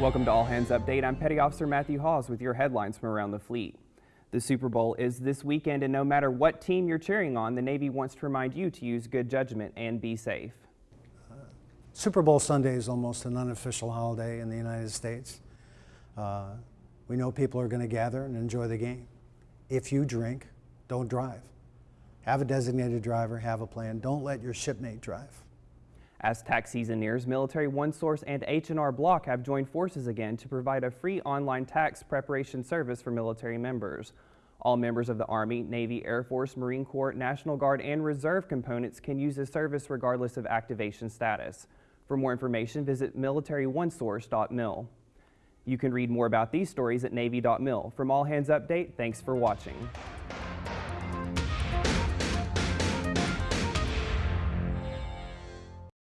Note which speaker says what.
Speaker 1: Welcome to All Hands Update. I'm Petty Officer Matthew Hawes with your headlines from around the fleet. The Super Bowl is this weekend, and no matter what team you're cheering on, the Navy wants to remind you to use good judgment and be safe.
Speaker 2: Super Bowl Sunday is almost an unofficial holiday in the United States. Uh, we know people are going to gather and enjoy the game. If you drink, don't drive. Have a designated driver, have a plan. Don't let your shipmate drive.
Speaker 1: As tax season nears, Military OneSource and H&R Block have joined forces again to provide a free online tax preparation service for military members. All members of the Army, Navy, Air Force, Marine Corps, National Guard, and Reserve components can use the service regardless of activation status. For more information, visit militaryonesource.mil. You can read more about these stories at Navy.mil. From All Hands Update, thanks for watching.